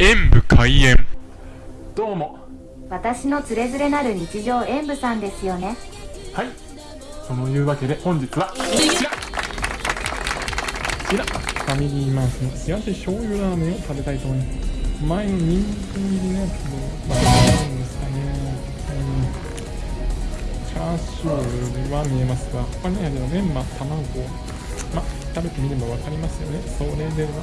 演武開演。どうも。私のつれづれなる日常演舞さんですよね。はい。そのいうわけで本日はこちら。こちら。ファミリーマースの幸せ醤油ラーメンを食べたいと思います。前の人気入りのやつでまあなんですかね。うん。チャーシューは見えますが他にあるメンマ卵。ま食べてみればわかりますよね。それでは。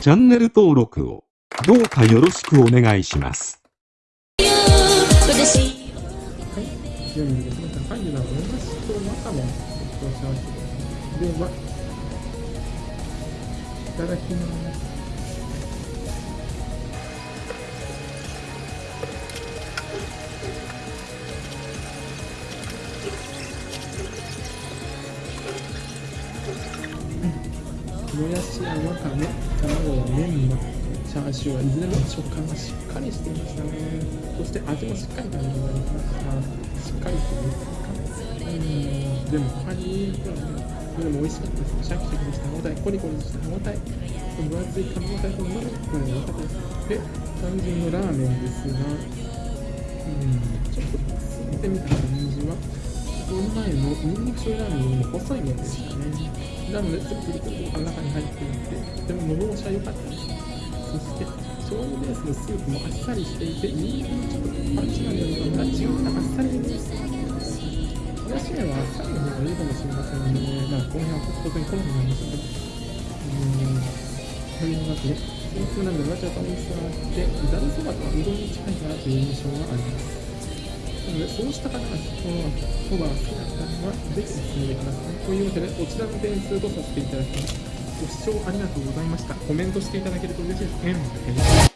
チャンネル登録をどうかよろしくお願いします。い。ただきます。もやしやわかめ、卵やメンマ、チャーシューはいずれも食感がしっかりしていましたね。そして味もしっかり感じられました。しっかりというか、うん、でも他に言うとね、それも美味しかったです。シャキシャキとした歯応え、コリコリした歯応え、分厚い噛み応えとうまみ、これも良かったです。で、肝心のラーメンですが、うん、ちょっとついてみた感じは、この前のニンニク醤油ラーメンよりも細い麺でしたね。なので、つるつるつると中に入っていて、とても喉越しは良かったです。そして、醤油ベースのスープもあっさりしていて、ニンニクのちょっとパンチがあるような違うなあっさりです。もやし麺はあっさりの方がいいかもしれませんね。まあ、この辺は当然好みなんですけど。うん。というわけで、スープなんでわちゃと美味しさがあって、ざるそばとはうどんに近いかなという印象があります。なので、そうした方がこのそばが好きな方には、ぜひ進んでください。というわけで、こちらの点数とさせていただきます。ご視聴ありがとうございました。コメントしていただけると嬉しいです。円だけです。